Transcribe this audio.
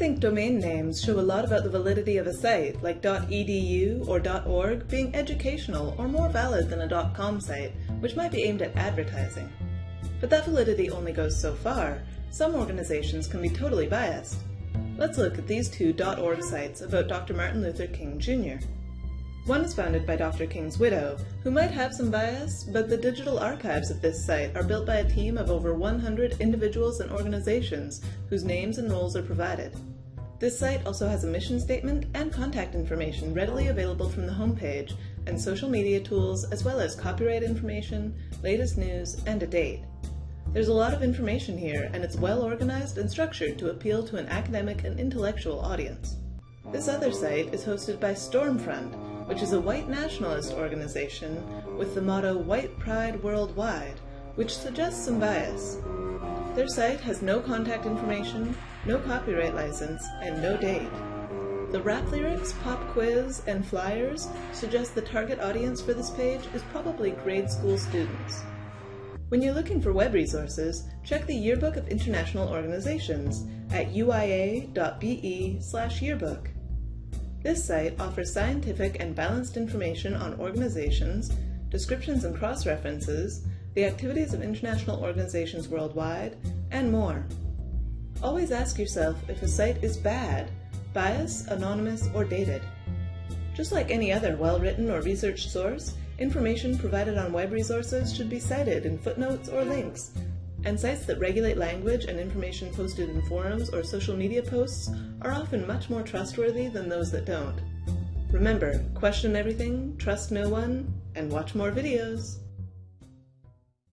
think domain names show a lot about the validity of a site, like .edu or .org being educational or more valid than a .com site, which might be aimed at advertising. But that validity only goes so far. Some organizations can be totally biased. Let's look at these two .org sites about Dr. Martin Luther King Jr. One is founded by Dr. King's widow, who might have some bias, but the digital archives of this site are built by a team of over 100 individuals and organizations whose names and roles are provided. This site also has a mission statement and contact information readily available from the homepage, and social media tools, as well as copyright information, latest news, and a date. There's a lot of information here, and it's well organized and structured to appeal to an academic and intellectual audience. This other site is hosted by Stormfront, which is a white nationalist organization with the motto White Pride Worldwide, which suggests some bias. Their site has no contact information, no copyright license, and no date. The rap lyrics, pop quiz, and flyers suggest the target audience for this page is probably grade school students. When you're looking for web resources, check the Yearbook of International Organizations at uia.be slash yearbook. This site offers scientific and balanced information on organizations, descriptions and cross-references, the activities of international organizations worldwide, and more. Always ask yourself if a site is bad, biased, anonymous, or dated. Just like any other well-written or researched source, information provided on web resources should be cited in footnotes or links, and sites that regulate language and information posted in forums or social media posts are often much more trustworthy than those that don't. Remember, question everything, trust no one, and watch more videos.